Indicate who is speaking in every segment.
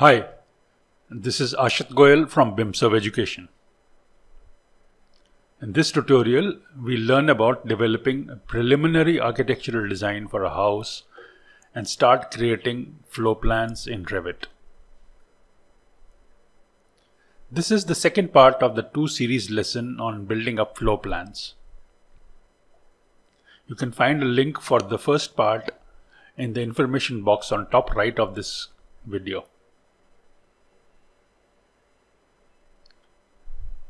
Speaker 1: Hi, this is Ashit Goyal from BIMServe Education. In this tutorial, we learn about developing a preliminary architectural design for a house and start creating floor plans in Revit. This is the second part of the two series lesson on building up floor plans. You can find a link for the first part in the information box on top right of this video.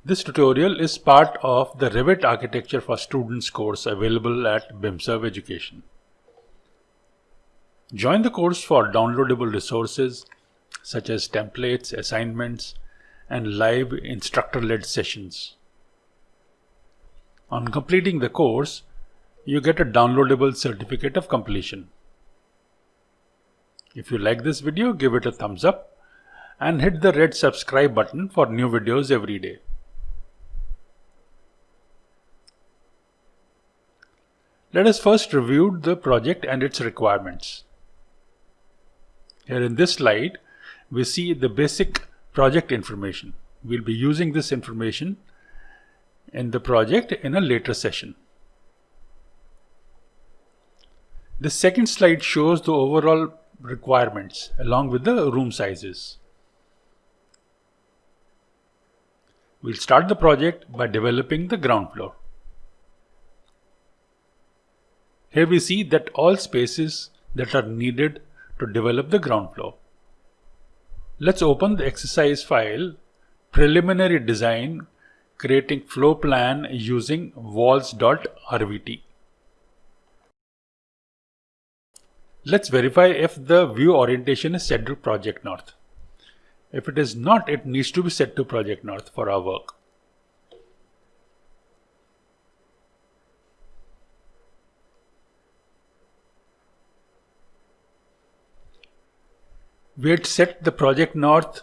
Speaker 1: This tutorial is part of the Revit Architecture for Students course available at BIMServe Education. Join the course for downloadable resources such as templates, assignments, and live instructor-led sessions. On completing the course, you get a downloadable certificate of completion. If you like this video, give it a thumbs up and hit the red subscribe button for new videos every day. Let us first review the project and its requirements. Here in this slide, we see the basic project information. We'll be using this information in the project in a later session. The second slide shows the overall requirements along with the room sizes. We'll start the project by developing the ground floor. Here we see that all spaces that are needed to develop the ground floor. Let's open the exercise file preliminary design creating floor plan using walls.rvt. Let's verify if the view orientation is set to project north. If it is not, it needs to be set to project north for our work. We had set the project north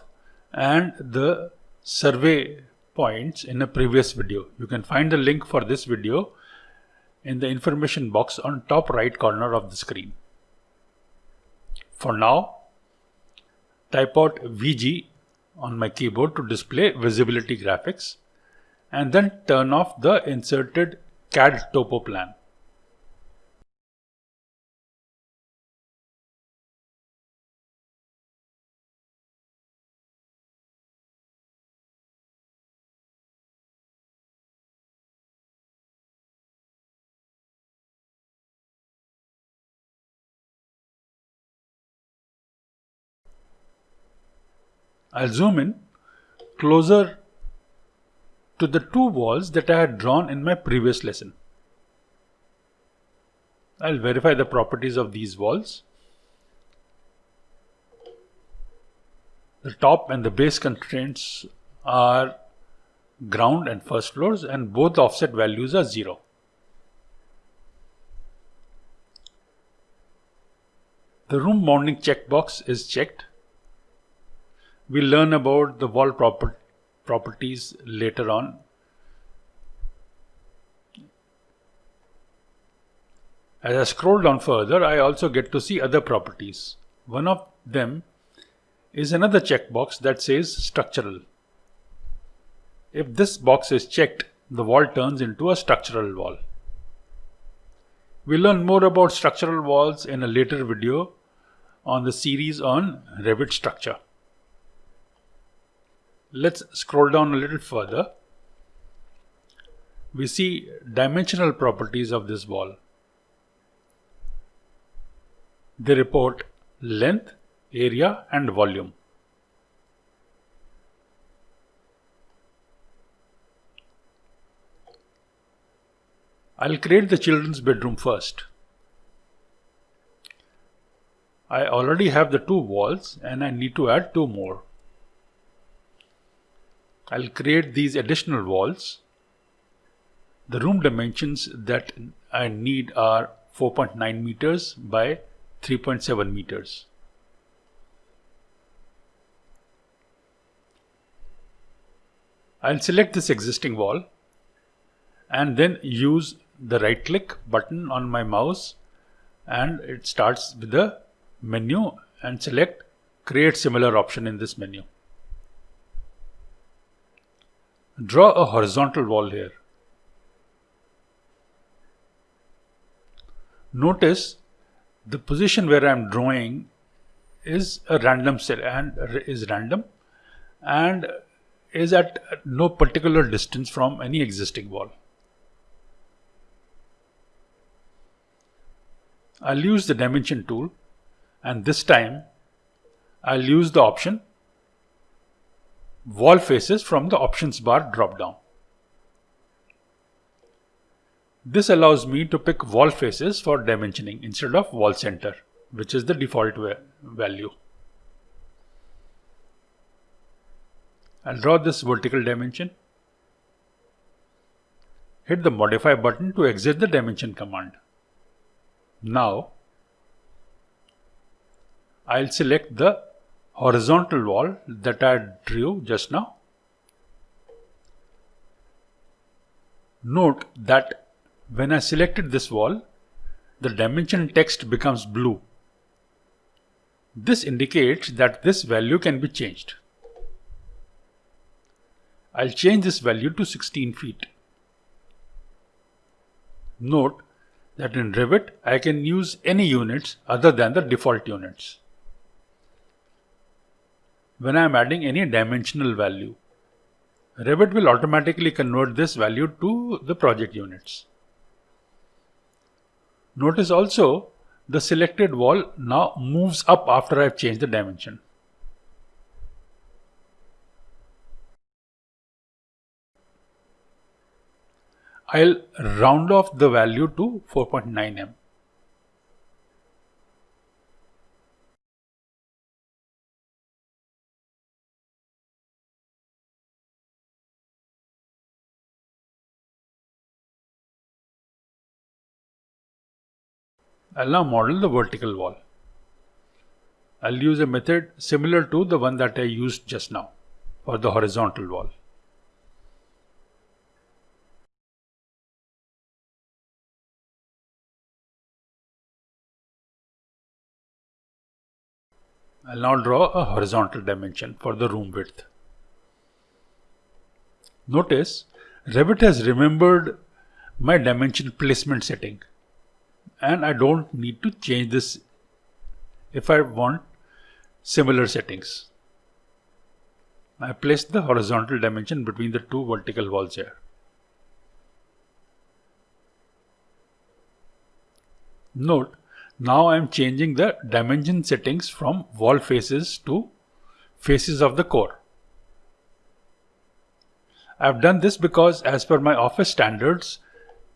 Speaker 1: and the survey points in a previous video. You can find the link for this video in the information box on top right corner of the screen. For now, type out VG on my keyboard to display visibility graphics and then turn off the inserted CAD topo plan. I'll zoom in closer to the two walls that I had drawn in my previous lesson. I'll verify the properties of these walls. The top and the base constraints are ground and first floors and both offset values are 0. The room bounding checkbox is checked We'll learn about the wall proper properties later on. As I scroll down further, I also get to see other properties. One of them is another checkbox that says structural. If this box is checked, the wall turns into a structural wall. We'll learn more about structural walls in a later video on the series on Revit structure. Let's scroll down a little further. We see dimensional properties of this wall. They report length, area and volume. I'll create the children's bedroom first. I already have the two walls and I need to add two more. I'll create these additional walls. The room dimensions that I need are 4.9 meters by 3.7 meters. I'll select this existing wall and then use the right click button on my mouse and it starts with the menu and select create similar option in this menu. Draw a horizontal wall here. Notice the position where I am drawing is a random cell and is random and is at no particular distance from any existing wall. I'll use the dimension tool and this time I'll use the option wall faces from the options bar drop down. This allows me to pick wall faces for dimensioning instead of wall center, which is the default value. I'll draw this vertical dimension. Hit the modify button to exit the dimension command. Now, I'll select the horizontal wall that I drew just now. Note that when I selected this wall, the dimension text becomes blue. This indicates that this value can be changed. I'll change this value to 16 feet. Note that in Revit I can use any units other than the default units. When I am adding any dimensional value, Revit will automatically convert this value to the project units. Notice also the selected wall now moves up after I've changed the dimension. I'll round off the value to 4.9 m. I'll now model the vertical wall. I'll use a method similar to the one that I used just now for the horizontal wall. I'll now draw a horizontal dimension for the room width. Notice Revit has remembered my dimension placement setting and I don't need to change this if I want similar settings. I place the horizontal dimension between the two vertical walls here. Note, now I am changing the dimension settings from wall faces to faces of the core. I have done this because as per my office standards,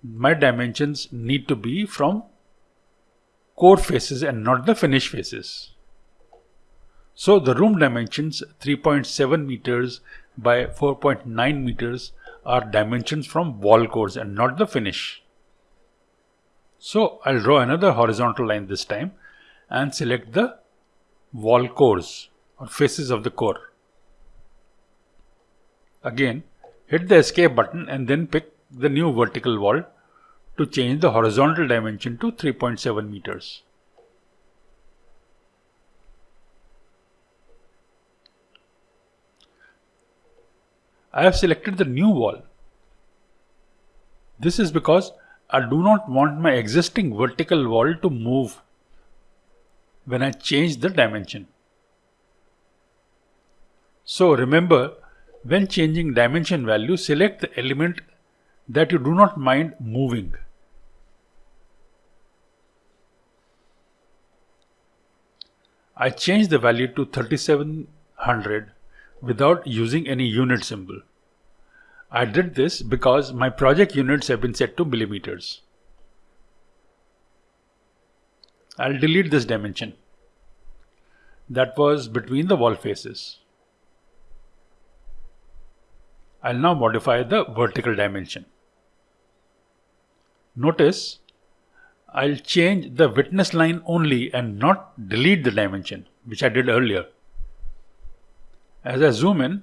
Speaker 1: my dimensions need to be from core faces and not the finish faces. So the room dimensions 3.7 meters by 4.9 meters are dimensions from wall cores and not the finish. So I'll draw another horizontal line this time and select the wall cores or faces of the core. Again, hit the escape button and then pick the new vertical wall to change the horizontal dimension to 3.7 meters. I have selected the new wall. This is because I do not want my existing vertical wall to move when I change the dimension. So remember, when changing dimension value, select the element that you do not mind moving. I changed the value to 3700 without using any unit symbol. I did this because my project units have been set to millimeters. I'll delete this dimension. That was between the wall faces. I'll now modify the vertical dimension. Notice I'll change the witness line only and not delete the dimension, which I did earlier. As I zoom in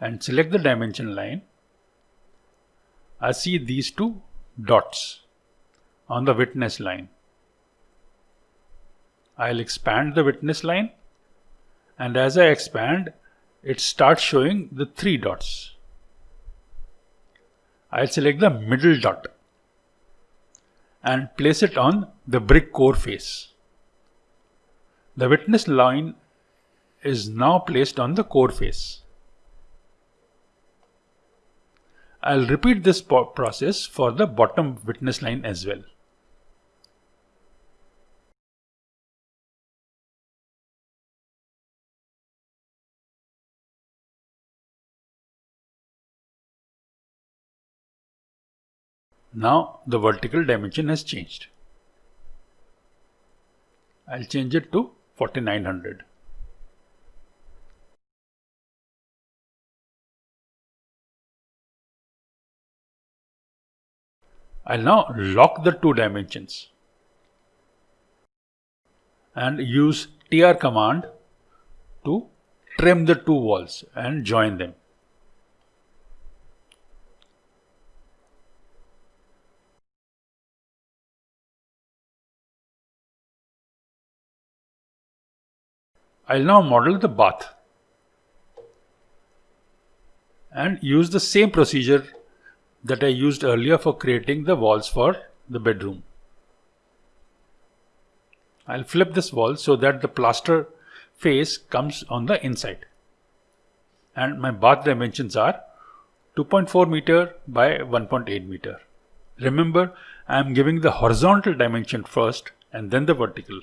Speaker 1: and select the dimension line, I see these two dots on the witness line. I'll expand the witness line and as I expand it starts showing the three dots. I'll select the middle dot and place it on the brick core face. The witness line is now placed on the core face. I'll repeat this process for the bottom witness line as well. Now the vertical dimension has changed. I'll change it to 4900. I'll now lock the two dimensions and use tr command to trim the two walls and join them. I'll now model the bath and use the same procedure that I used earlier for creating the walls for the bedroom. I'll flip this wall so that the plaster face comes on the inside and my bath dimensions are 2.4 meter by 1.8 meter. Remember I am giving the horizontal dimension first and then the vertical.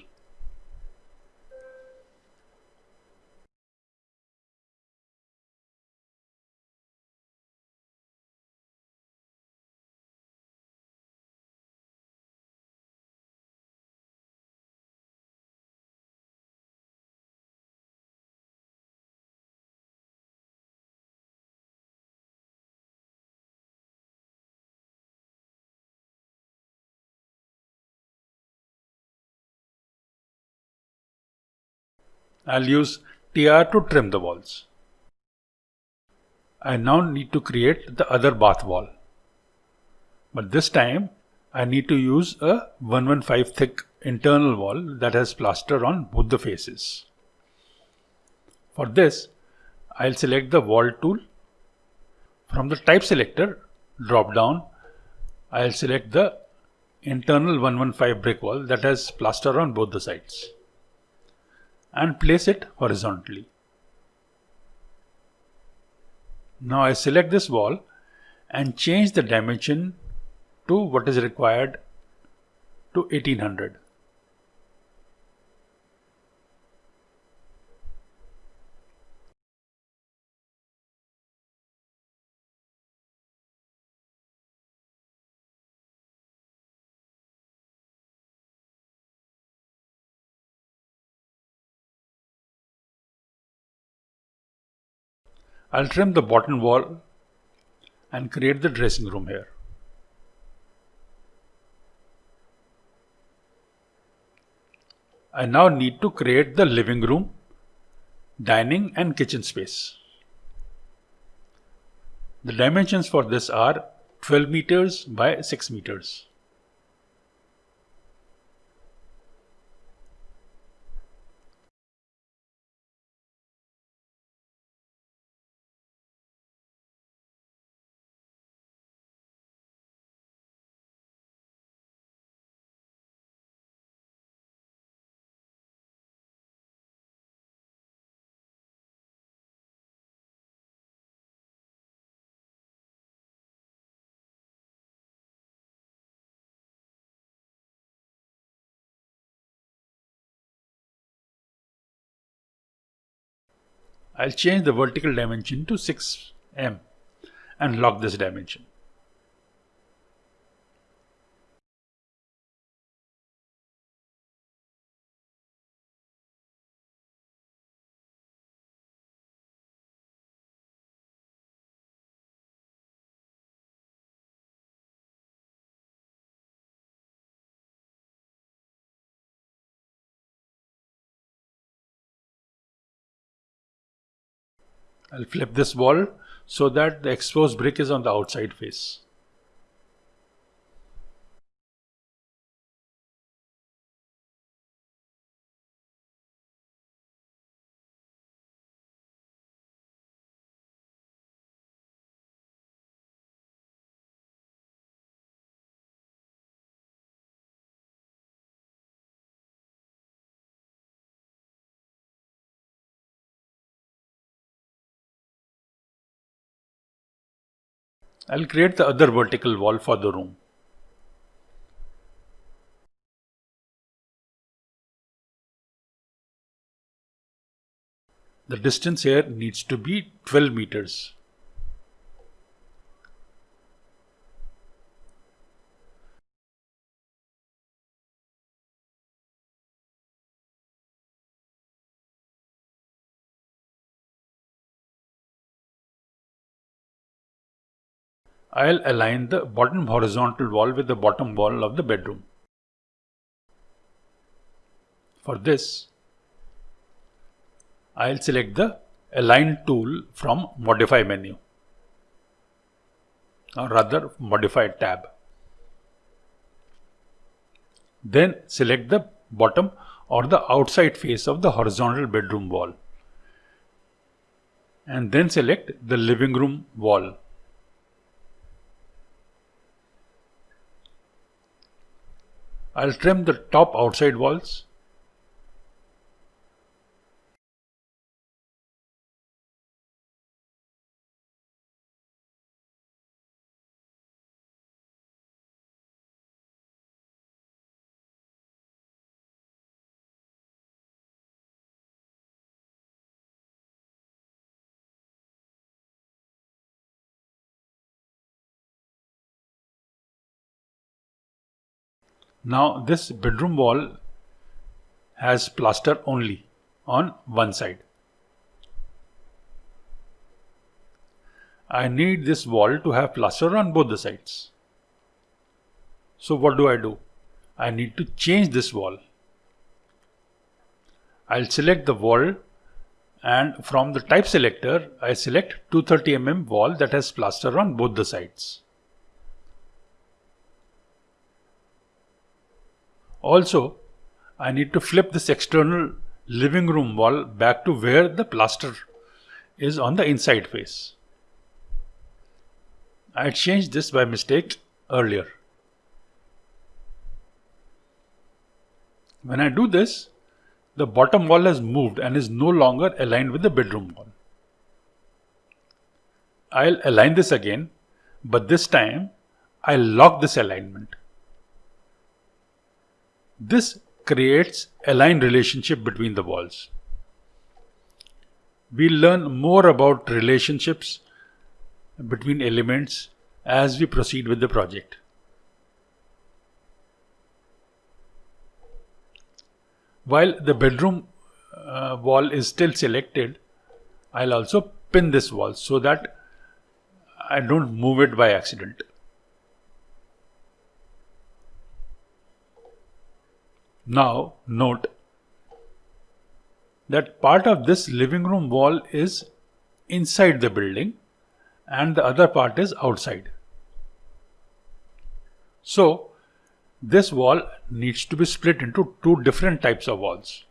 Speaker 1: I'll use TR to trim the walls. I now need to create the other bath wall. But this time I need to use a 115 thick internal wall that has plaster on both the faces. For this, I'll select the wall tool. From the type selector, drop down, I'll select the internal 115 brick wall that has plaster on both the sides and place it horizontally. Now I select this wall and change the dimension to what is required to 1800. I'll trim the bottom wall and create the dressing room here. I now need to create the living room, dining and kitchen space. The dimensions for this are 12 meters by 6 meters. I'll change the vertical dimension to 6m and lock this dimension. I'll flip this wall so that the exposed brick is on the outside face. I'll create the other vertical wall for the room. The distance here needs to be 12 meters. I'll align the bottom horizontal wall with the bottom wall of the bedroom. For this, I'll select the Align tool from Modify menu or rather Modify tab. Then select the bottom or the outside face of the horizontal bedroom wall and then select the living room wall I'll trim the top outside walls. Now this bedroom wall has plaster only on one side. I need this wall to have plaster on both the sides. So what do I do? I need to change this wall. I'll select the wall and from the type selector I select 230 mm wall that has plaster on both the sides. Also, I need to flip this external living room wall back to where the plaster is on the inside face. I changed this by mistake earlier. When I do this, the bottom wall has moved and is no longer aligned with the bedroom wall. I'll align this again, but this time I'll lock this alignment. This creates a line relationship between the walls. We'll learn more about relationships between elements as we proceed with the project. While the bedroom uh, wall is still selected, I'll also pin this wall so that I don't move it by accident. Now note that part of this living room wall is inside the building and the other part is outside. So this wall needs to be split into two different types of walls.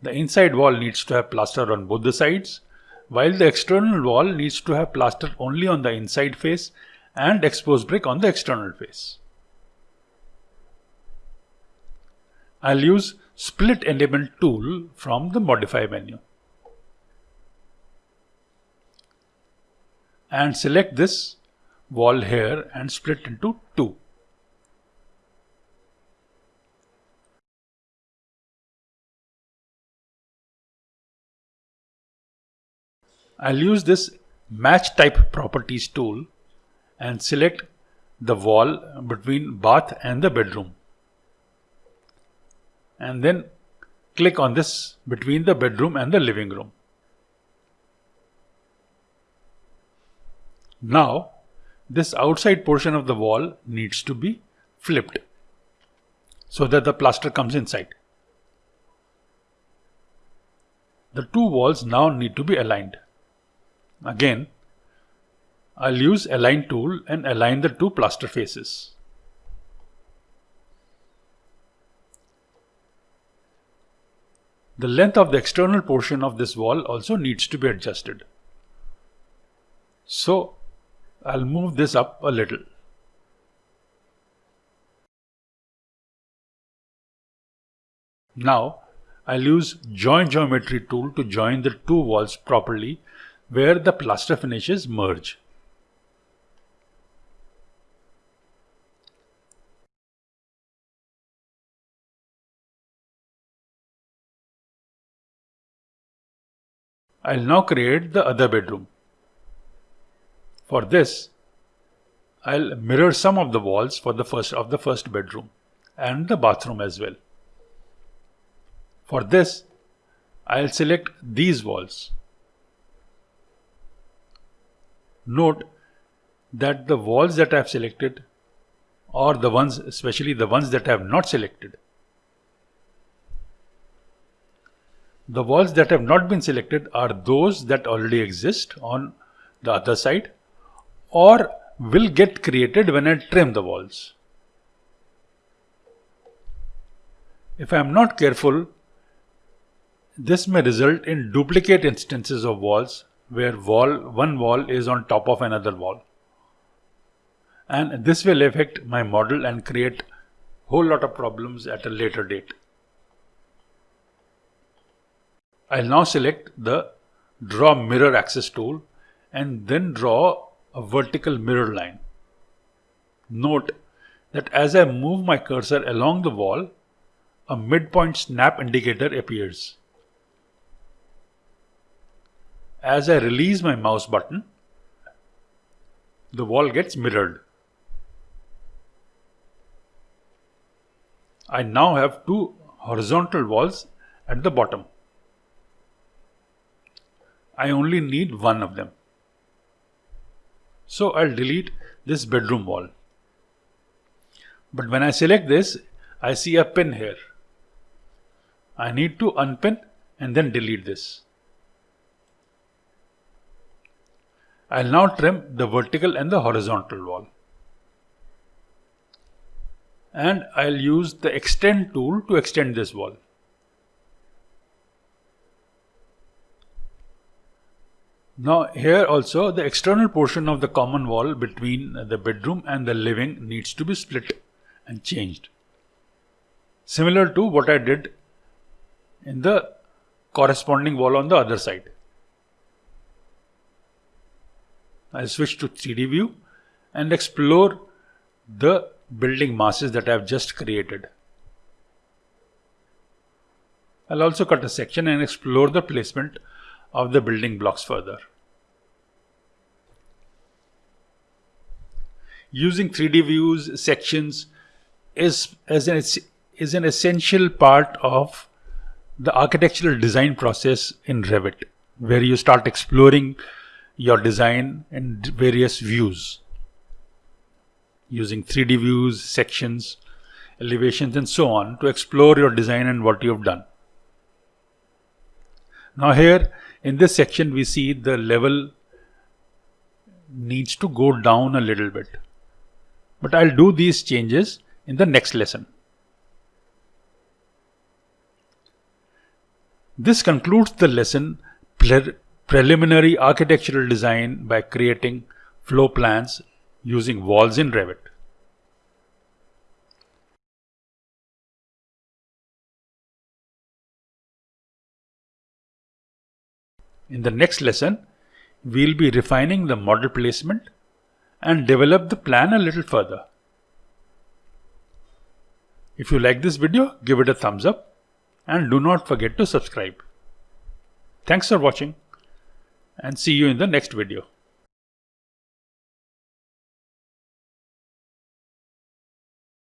Speaker 1: The inside wall needs to have plaster on both the sides while the external wall needs to have plaster only on the inside face and exposed brick on the external face. I'll use split element tool from the modify menu. And select this wall here and split into two. I'll use this match type properties tool and select the wall between bath and the bedroom and then click on this between the bedroom and the living room. Now this outside portion of the wall needs to be flipped so that the plaster comes inside. The two walls now need to be aligned. Again, I'll use align tool and align the two plaster faces. The length of the external portion of this wall also needs to be adjusted. So I'll move this up a little. Now I'll use join geometry tool to join the two walls properly where the plaster finishes merge. I'll now create the other bedroom. For this, I'll mirror some of the walls for the first of the first bedroom and the bathroom as well. For this, I'll select these walls. Note that the walls that I've selected or the ones, especially the ones that I have not selected, The walls that have not been selected are those that already exist on the other side or will get created when I trim the walls. If I am not careful, this may result in duplicate instances of walls where wall one wall is on top of another wall. And this will affect my model and create whole lot of problems at a later date. I'll now select the draw mirror axis tool and then draw a vertical mirror line. Note that as I move my cursor along the wall, a midpoint snap indicator appears. As I release my mouse button, the wall gets mirrored. I now have two horizontal walls at the bottom. I only need one of them. So I'll delete this bedroom wall. But when I select this, I see a pin here. I need to unpin and then delete this. I'll now trim the vertical and the horizontal wall. And I'll use the extend tool to extend this wall. Now here also the external portion of the common wall between the bedroom and the living needs to be split and changed. Similar to what I did in the corresponding wall on the other side. I'll switch to 3D view and explore the building masses that I've just created. I'll also cut a section and explore the placement of the building blocks further. Using 3D views, sections is, is, an, is an essential part of the architectural design process in Revit, where you start exploring your design in various views using 3D views, sections, elevations and so on to explore your design and what you have done. Now here in this section we see the level needs to go down a little bit. But I'll do these changes in the next lesson. This concludes the lesson pre preliminary architectural design by creating floor plans using walls in Revit. In the next lesson, we'll be refining the model placement and develop the plan a little further. If you like this video, give it a thumbs up and do not forget to subscribe. Thanks for watching and see you in the next video.